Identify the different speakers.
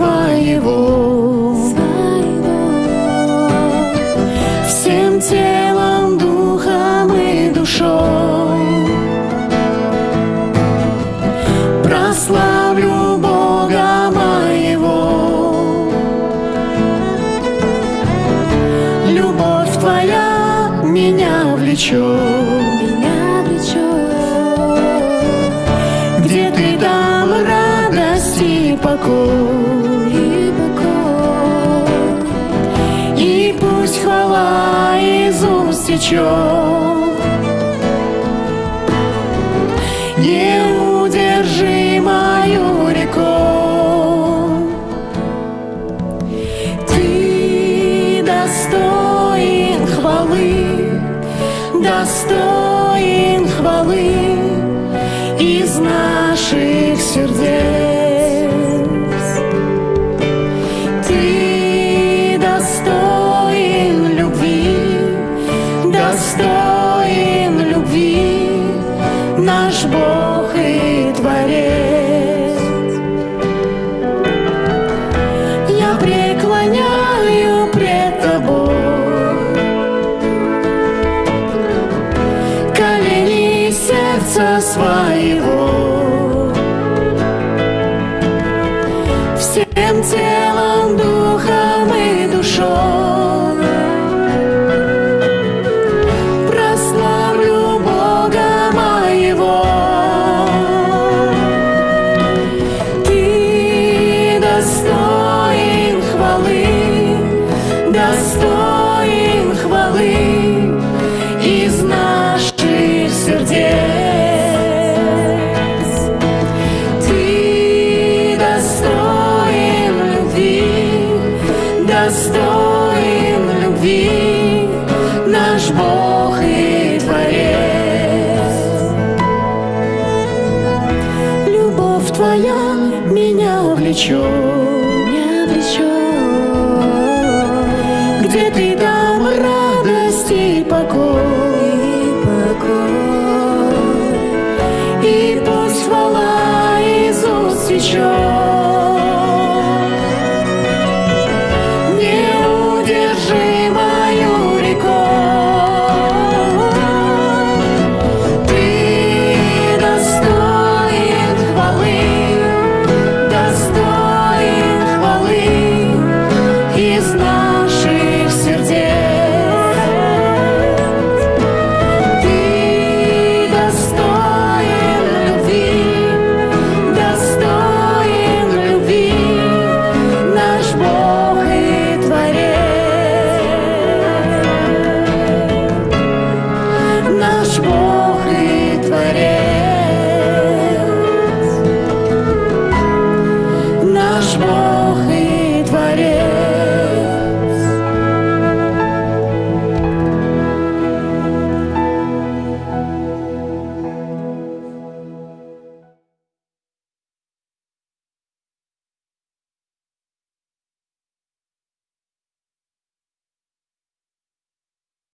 Speaker 1: своего,
Speaker 2: своего. Всем
Speaker 1: телом, духом и душой Прославлю Бога
Speaker 2: моего Любовь
Speaker 1: твоя меня влечет покой. Уст течет. Неудержимою рекой. Ты достоин хвалы, достоин хвалы из наших сердец. Сердца своего. Всем телом, духом и душой прославлю Бога моего. Ты достоин влечет,
Speaker 2: меня влечет,
Speaker 1: где Ты там радость и покой,
Speaker 2: и покой,
Speaker 1: и пусть хвала уст течет. Бог и Творец, наш Бог и Творец.